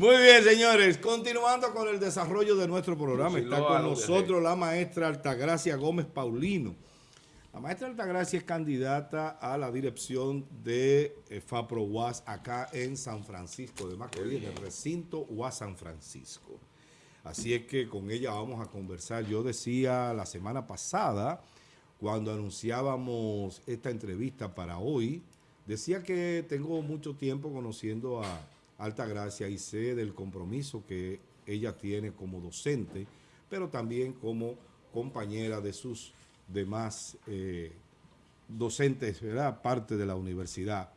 Muy bien, señores. Continuando con el desarrollo de nuestro programa, está con nosotros la maestra Altagracia Gómez Paulino. La maestra Altagracia es candidata a la dirección de eh, FAPRO UAS acá en San Francisco de Macorís, en el recinto UAS San Francisco. Así es que con ella vamos a conversar. Yo decía la semana pasada, cuando anunciábamos esta entrevista para hoy, decía que tengo mucho tiempo conociendo a Alta Gracia y sé del compromiso que ella tiene como docente, pero también como compañera de sus demás eh, docentes, ¿verdad? Parte de la universidad,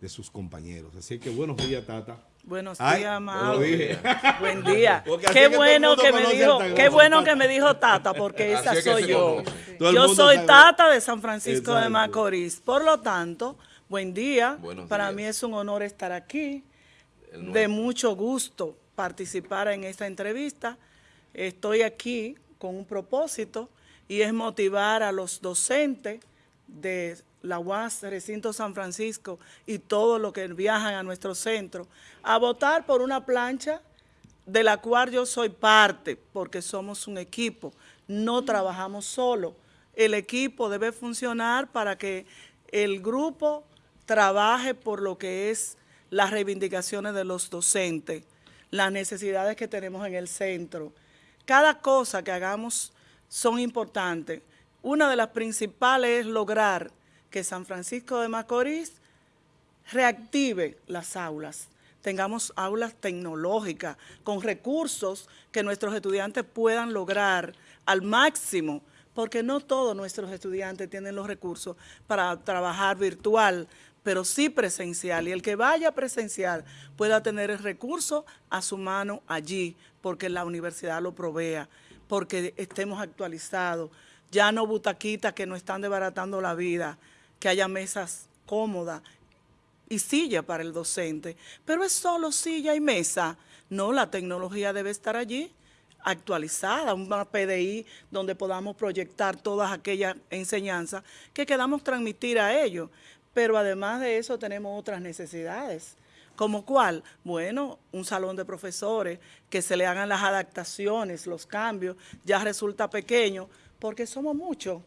de sus compañeros. Así que buenos días, Tata. Buenos días, Mau. Buen día. Qué bueno que me dijo, qué bueno que me dijo Tata, porque esa soy yo. Yo soy Tata de San Francisco de Macorís. Por lo tanto, buen día. Para mí es un honor estar aquí de mucho gusto participar en esta entrevista. Estoy aquí con un propósito y es motivar a los docentes de la UAS Recinto San Francisco y todos los que viajan a nuestro centro a votar por una plancha de la cual yo soy parte porque somos un equipo, no trabajamos solo. El equipo debe funcionar para que el grupo trabaje por lo que es las reivindicaciones de los docentes, las necesidades que tenemos en el centro. Cada cosa que hagamos son importantes. Una de las principales es lograr que San Francisco de Macorís reactive las aulas, tengamos aulas tecnológicas con recursos que nuestros estudiantes puedan lograr al máximo, porque no todos nuestros estudiantes tienen los recursos para trabajar virtual, pero sí presencial. Y el que vaya presencial pueda tener el recurso a su mano allí, porque la universidad lo provea, porque estemos actualizados. Ya no butaquitas que nos están desbaratando la vida, que haya mesas cómodas y silla para el docente. Pero es solo silla y mesa. No, la tecnología debe estar allí actualizada, una PDI donde podamos proyectar todas aquellas enseñanzas que queramos transmitir a ellos. Pero además de eso tenemos otras necesidades. ¿Como cuál? Bueno, un salón de profesores, que se le hagan las adaptaciones, los cambios, ya resulta pequeño, porque somos muchos.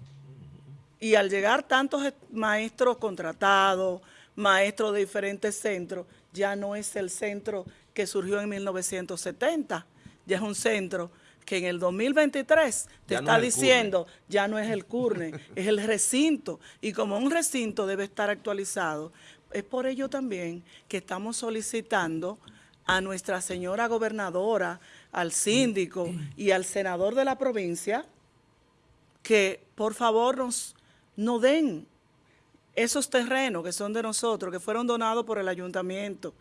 Y al llegar tantos maestros contratados, maestros de diferentes centros, ya no es el centro que surgió en 1970, ya es un centro que en el 2023 te está diciendo, ya no es el CURNE, es el recinto. Y como un recinto debe estar actualizado, es por ello también que estamos solicitando a nuestra señora gobernadora, al síndico y al senador de la provincia, que por favor nos, nos den esos terrenos que son de nosotros, que fueron donados por el ayuntamiento,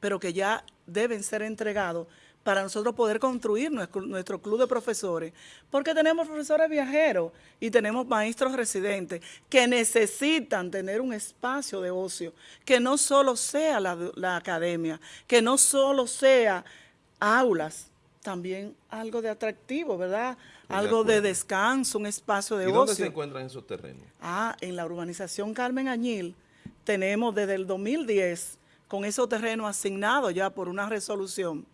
pero que ya deben ser entregados para nosotros poder construir nuestro, club de profesores, porque tenemos profesores viajeros y tenemos maestros residentes que necesitan tener un espacio de ocio, que no solo sea la, academia, que no solo sea aulas, también algo de atractivo, ¿verdad? algo de, descanso, un espacio de ocio. ¿Y dónde se encuentran esos terrenos? Ah, en la urbanización Carmen Añil tenemos desde el 2010 con esos terrenos asignados ya por una resolución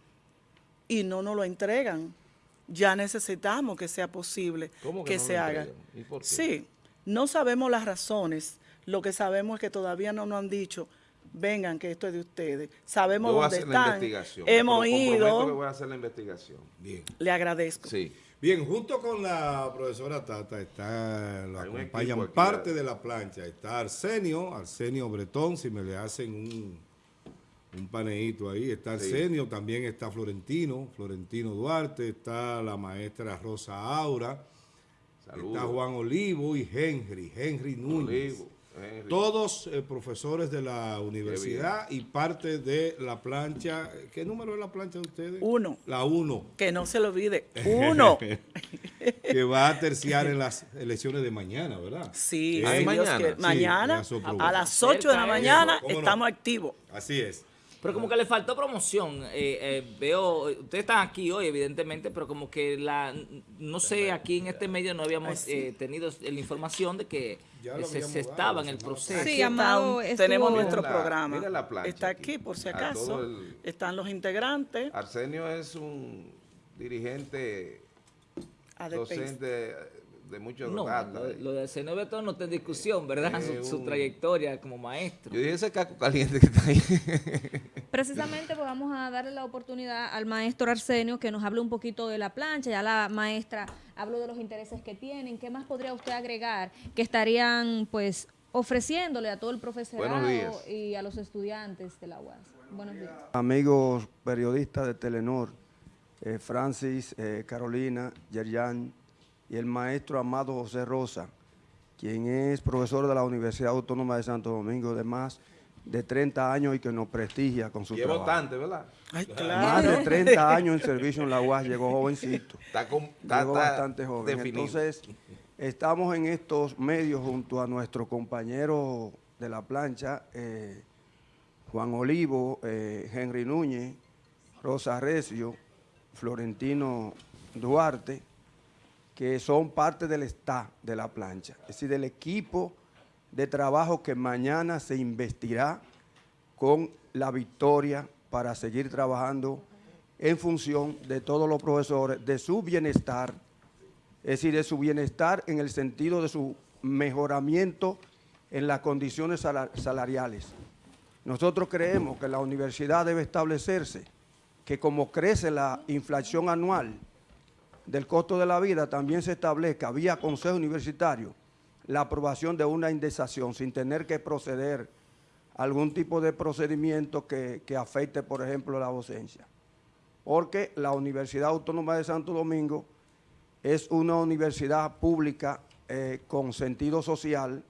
y no nos lo entregan. Ya necesitamos que sea posible que, se haga. Sí, no sabemos las razones. Lo que sabemos es que todavía no nos han dicho, vengan que esto es de ustedes. Sabemos dónde están. Hemos ido. voy a hacer la investigación. Bien. Le agradezco. Sí. Bien, junto con la profesora Tata está, lo acompañan parte de la plancha. Está Arsenio, Arsenio Bretón, si me le hacen un un paneíto ahí. Está Arsenio, también está Florentino, Florentino Duarte, está la maestra Rosa Aura, está Juan Olivo y Henry, Henry Núñez. Todos eh, profesores de la universidad y parte de la plancha. ¿Qué número es la plancha de ustedes? Uno. La uno. Que no se lo olvide. Uno. que va a terciar en las elecciones de mañana, ¿verdad? Sí, mañana. mañana a las 8 de la mañana estamos activos. Así es. Pero como que le faltó promoción. Eh, eh, veo, ustedes están aquí hoy, evidentemente, pero como que la, no sé, aquí en este medio no habíamos eh, tenido la información de que se, estaba en el proceso. Sí, Amado, tenemos nuestro programa. Está aquí, por si acaso. Están los integrantes. Arsenio es un dirigente docente de muchos no, Lo, de Arsenio no está en discusión, ¿verdad? Su, trayectoria como maestro. Yo dije ese caco caliente que está ahí. Precisamente pues vamos a darle la oportunidad al maestro Arsenio que nos hable un poquito de la plancha. Ya la maestra habló de los intereses que tienen. ¿Qué más podría usted agregar que estarían pues ofreciéndole a todo el profesorado y a los estudiantes de la UAS? Buenos días. Amigos periodistas de Telenor, eh, Francis, eh, Carolina, Yerjan y el maestro Amado José Rosa, quien es profesor de la Universidad Autónoma de Santo Domingo de más de 30 años y que nos prestigia con su trabajo. bastante, ¿verdad? Más de 30 años en servicio en la UAS, llegó jovencito. Está, llegó bastante joven. Entonces, estamos en estos medios junto a nuestro compañero de la plancha, eh, Juan Olivo, eh, Henry Núñez, Rosa Recio, Florentino Duarte, que son parte del staff de la plancha, es decir, del equipo de trabajo que mañana se investirá con la victoria para seguir trabajando en función de todos los profesores, de su bienestar, es decir, de su bienestar en el sentido de su mejoramiento en las condiciones salariales. Nosotros creemos que la universidad debe establecerse que como crece la inflación anual del costo de la vida, también se establezca vía consejo universitario la aprobación de una indexación sin tener que proceder a algún tipo de procedimiento que, afecte, por ejemplo, la docencia. Porque la Universidad Autónoma de Santo Domingo es una universidad pública eh, con sentido social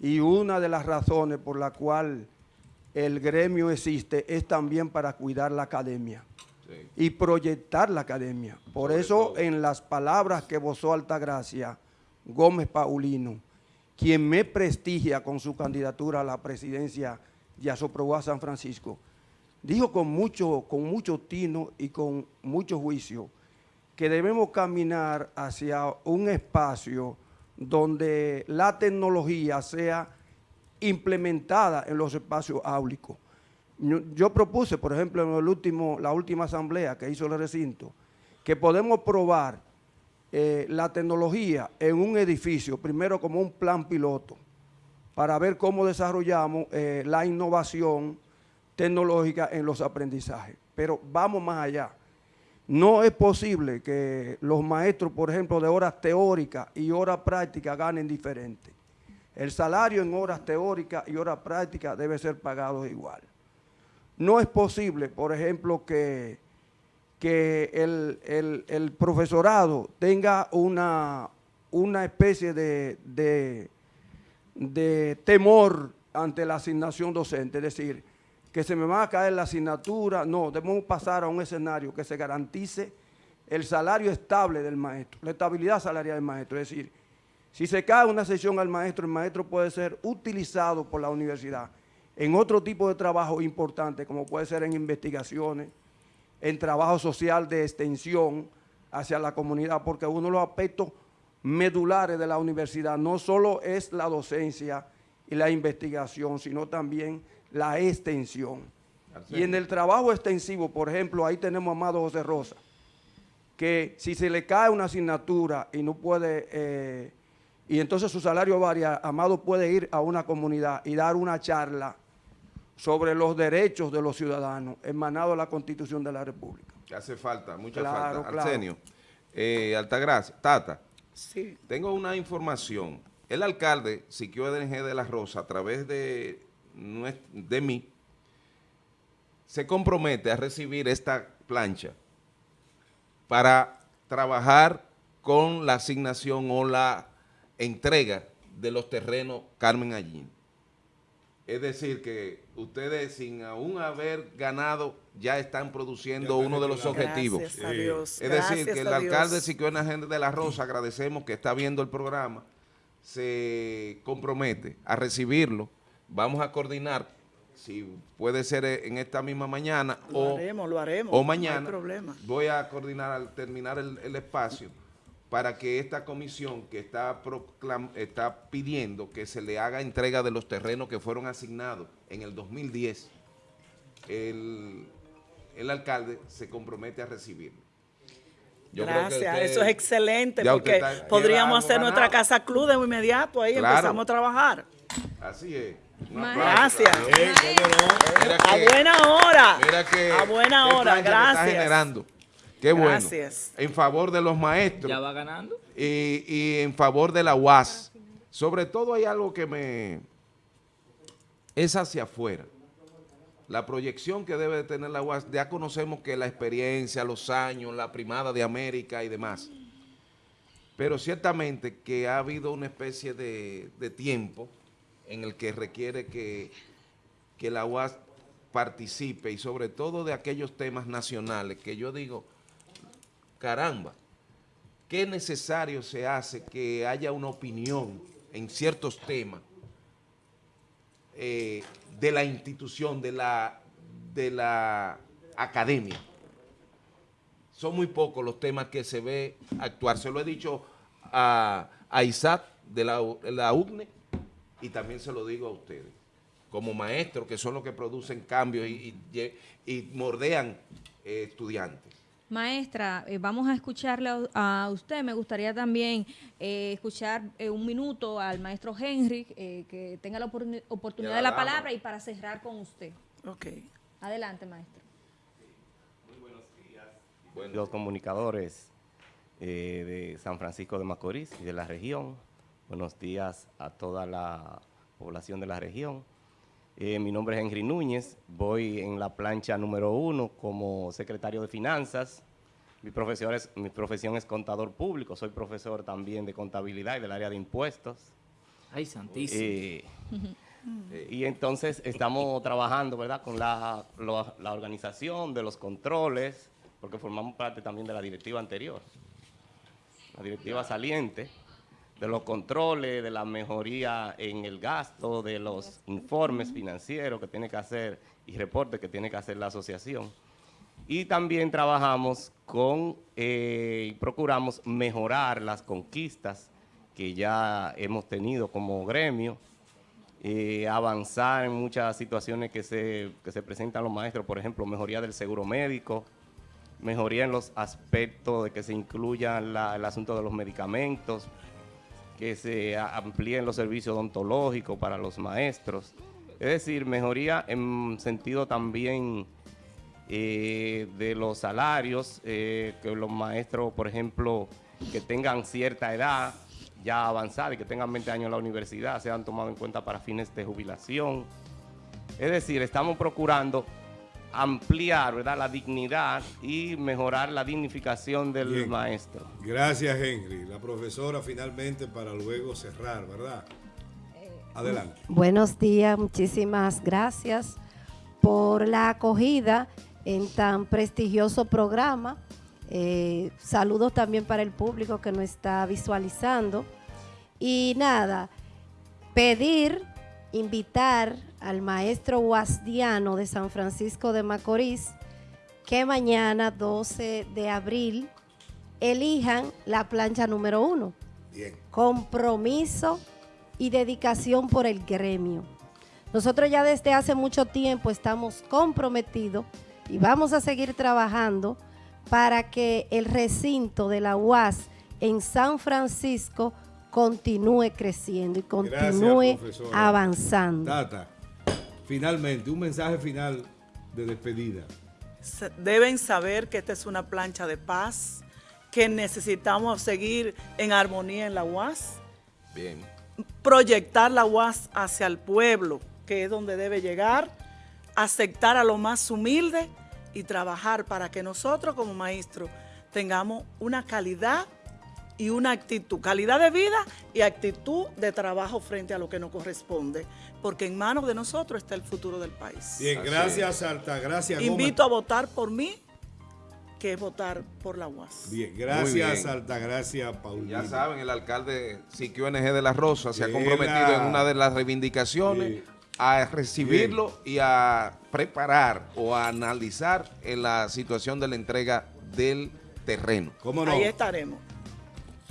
y una de las razones por la cual el gremio existe es también para cuidar la academia y proyectar la academia. Por eso, en las palabras que vozó Altagracia Gómez Paulino, quien me prestigia con su candidatura a la presidencia de Asoproba San Francisco, dijo con mucho, con mucho tino y con mucho juicio que debemos caminar hacia un espacio donde la tecnología sea implementada en los espacios áulicos. Yo, propuse, por ejemplo, en el último, la última asamblea que hizo el recinto, que podemos probar eh, la tecnología en un edificio, primero como un plan piloto, para ver cómo desarrollamos eh, la innovación tecnológica en los aprendizajes. Pero vamos más allá. No es posible que los maestros, por ejemplo, de horas teóricas y horas prácticas ganen diferente. El salario en horas teóricas y horas prácticas debe ser pagado igual. No es posible, por ejemplo, que, que el, profesorado tenga una, una especie de, de, temor ante la asignación docente, es decir, que se me va a caer la asignatura, no, debemos pasar a un escenario que se garantice el salario estable del maestro, la estabilidad salarial del maestro, es decir, si se cae una sesión al maestro, el maestro puede ser utilizado por la universidad en otro tipo de trabajo importante, como puede ser en investigaciones, en trabajo social de extensión hacia la comunidad, porque uno de los aspectos medulares de la universidad no solo es la docencia y la investigación, sino también la extensión. Y en el trabajo extensivo, por ejemplo, ahí tenemos a Amado José Rosa, que si se le cae una asignatura y no puede, eh, y entonces su salario varía, Amado puede ir a una comunidad y dar una charla sobre los derechos de los ciudadanos emanado de la Constitución de la República. hace falta, mucha falta. Arsenio, eh, Altagracia, Tata, sí. tengo una información. El alcalde, Siquio DNG de la Rosa, a través de, de mí, se compromete a recibir esta plancha para trabajar con la asignación o la entrega de los terrenos Carmen Allín. Es decir, que ustedes sin aún haber ganado ya están produciendo uno de los objetivos. Es decir, que el alcalde Siquio Gente de la Rosa, agradecemos que está viendo el programa, se compromete a recibirlo. Vamos a coordinar si puede ser en esta misma mañana lo o, haremos, lo haremos, o mañana, voy a coordinar al terminar el, espacio para que esta comisión que está, está pidiendo que se le haga entrega de los terrenos que fueron asignados en el 2010, el, el alcalde se compromete a recibirlo. Gracias, eso es excelente porque podríamos hacer nuestra casa club de inmediato, ahí empezamos a trabajar. Así es. Gracias. a buena hora. Mira que, a buena hora, gracias. Está generando. Qué bueno. Gracias. En favor de los maestros. Ya va ganando. Y, y en favor de la UAS. Sobre todo hay algo que me... Es hacia afuera la proyección que debe de tener la UAS, ya conocemos que la experiencia, los años, la primada de América y demás, pero ciertamente que ha habido una especie de, tiempo en el que requiere que, que la UAS participe y sobre todo de aquellos temas nacionales que yo digo, caramba, qué necesario se hace que haya una opinión en ciertos temas eh, de la institución, de la, de la academia. Son muy pocos los temas que se ve actuar. Se lo he dicho a, Isaac de la, la y también se lo digo a ustedes, como maestros que son los que producen cambios y, y, mordean eh, estudiantes. Maestra, eh, vamos a escucharle a, usted. Me gustaría también eh, escuchar eh, un minuto al maestro Henry, que tenga la oportunidad de la palabra y para cerrar con usted. Ok. Adelante, maestro. Muy buenos días. Los comunicadores de San Francisco de Macorís y de la región. Buenos días a toda la población de la región. Eh, mi nombre es Henry Núñez, voy en la plancha número uno como secretario de Finanzas. Mi profesión, es, mi profesión es contador público, soy profesor también de contabilidad y del área de impuestos. Ay, santísimo. Eh, y entonces estamos trabajando, ¿verdad?, con la, la organización de los controles, porque formamos parte también de la directiva anterior, la directiva saliente de los controles, de la mejoría en el gasto, de los informes financieros que tiene que hacer y reportes que tiene que hacer la asociación. Y también trabajamos con eh, y procuramos mejorar las conquistas que ya hemos tenido como gremio, eh, avanzar en muchas situaciones que se, que se presentan los maestros, por ejemplo, mejoría del seguro médico, mejoría en los aspectos de que se incluya el asunto de los medicamentos, que se amplíen los servicios odontológicos para los maestros. Es decir, mejoría en sentido también eh, de los salarios, eh, que los maestros, por ejemplo, que tengan cierta edad ya avanzada y que tengan 20 años en la universidad, sean tomados en cuenta para fines de jubilación. Es decir, estamos procurando ampliar ¿verdad? la dignidad y mejorar la dignificación del maestro. Gracias, Henry. La profesora finalmente para luego cerrar, ¿verdad? Eh, Adelante. Buenos días, muchísimas gracias por la acogida en tan prestigioso programa. Eh, saludos también para el público que nos está visualizando. Y nada, pedir, invitar al maestro Guasdiano de San Francisco de Macorís que mañana, 12 de abril, elijan la plancha número uno. Bien. Compromiso y dedicación por el gremio. Nosotros ya desde hace mucho tiempo estamos comprometidos y vamos a seguir trabajando para que el recinto de la UAS en San Francisco continúe creciendo y continúe avanzando. Finalmente, un mensaje final de despedida. Deben saber que esta es una plancha de paz, que necesitamos seguir en armonía en la UAS. Bien. Proyectar la UAS hacia el pueblo, que es donde debe llegar, aceptar a lo más humilde y trabajar para que nosotros como maestros tengamos una calidad y una actitud, calidad de vida y actitud de trabajo frente a lo que nos corresponde, porque en manos de nosotros está el futuro del país. Bien, gracias Alta, gracias Invito a votar por mí, que es votar por la UAS. Bien, gracias Alta, gracias Paulina. Ya saben, el alcalde Siquio NG de la Rosa se ha comprometido en una de las reivindicaciones a recibirlo y a preparar o a analizar en la situación de la entrega del terreno. ¿Cómo no? Ahí estaremos.